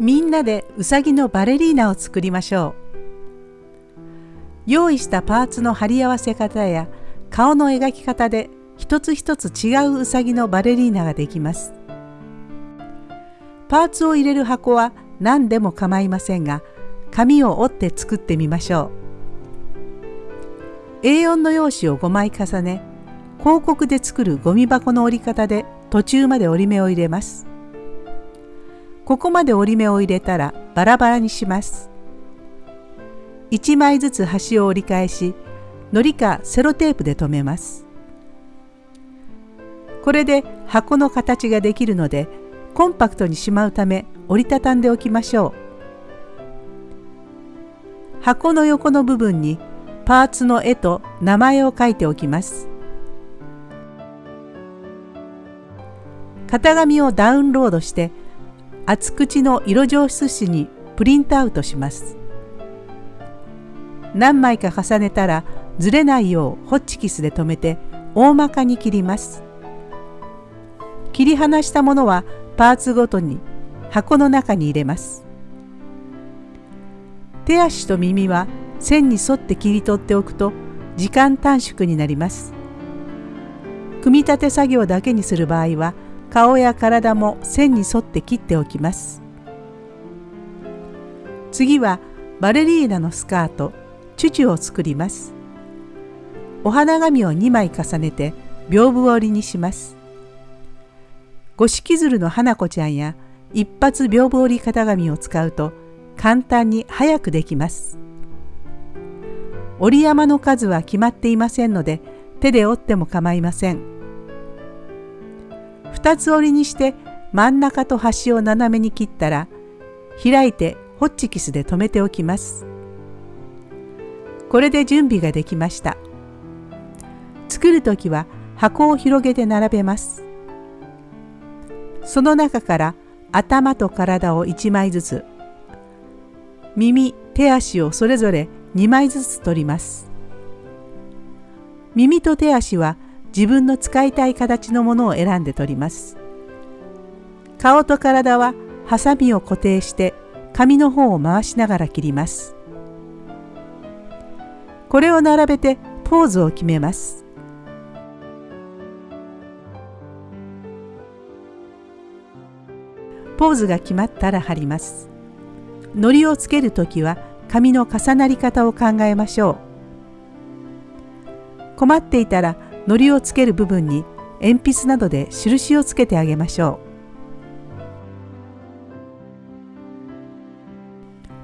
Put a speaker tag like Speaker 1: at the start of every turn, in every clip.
Speaker 1: みんなでうさぎのバレリーナを作りましょう。用意したパーツの貼り合わせ方や顔の描き方で一つ一つ違ううさぎのバレリーナができます。パーツを入れる箱は何でも構いませんが紙を折って作ってみましょう。A4 の用紙を5枚重ね広告で作るゴミ箱の折り方で途中まで折り目を入れます。ここまで折り目を入れたらバラバラにします。1枚ずつ端を折り返し糊かセロテープで留めます。これで箱の形ができるのでコンパクトにしまうため折りたたんでおきましょう。箱の横の部分にパーツの絵と名前を書いておきます。型紙をダウンロードして厚口の色上質紙にプリントアウトします。何枚か重ねたらずれないようホッチキスで留めて大まかに切ります。切り離したものはパーツごとに箱の中に入れます。手足と耳は線に沿って切り取っておくと時間短縮になります。組み立て作業だけにする場合は顔や体も線に沿って切っておきます。次はバレリーナのスカートチュチュを作ります。お花紙を2枚重ねて屏風折りにします。五色鶴の花子ちゃんや一発屏風折り型紙を使うと簡単に早くできます。折り山の数は決まっていませんので手で折っても構いません。2つ折りにして真ん中と端を斜めに切ったら開いてホッチキスで留めておきます。これで準備ができました。作る時は箱を広げて並べます。その中から頭と体を1枚ずつ耳手足をそれぞれ2枚ずつ取ります。耳と手足は自分の使いたい形のものを選んで取ります。顔と体はハサミを固定して紙の方を回しながら切ります。これを並べてポーズを決めます。ポーズが決まったら貼ります。糊をつける時は紙の重なり方を考えましょう。困っていたら糊をつける部分に鉛筆などで印をつけてあげましょ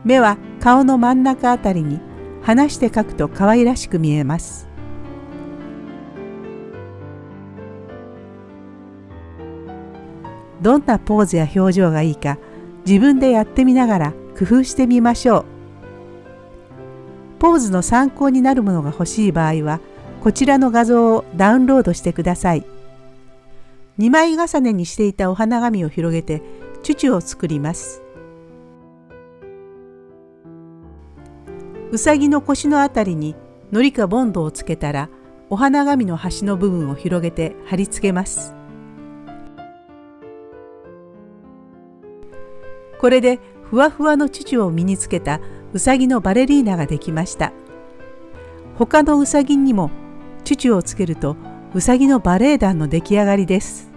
Speaker 1: う。目は顔の真ん中あたりに離して描くと可愛らしく見えます。どんなポーズや表情がいいか自分でやってみながら工夫してみましょう。ポーズの参考になるものが欲しい場合はこちらの画像をダウンロードしてください。2枚重ねにしていたお花紙を広げてチュチュを作ります。うさぎの腰のあたりに糊かボンドをつけたらお花紙の端の部分を広げて貼り付けます。これでふわふわのチュチュを身につけたうさぎのバレリーナができました。他のうさぎにもチュチュをつけるとうさぎのバレエ団の出来上がりです。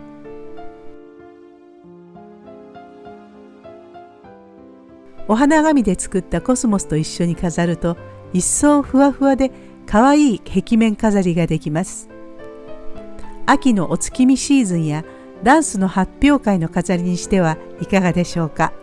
Speaker 1: お花紙で作ったコスモスと一緒に飾ると一層ふわふわでかわいい壁面飾りができます。秋のお月見シーズンやダンスの発表会の飾りにしてはいかがでしょうか。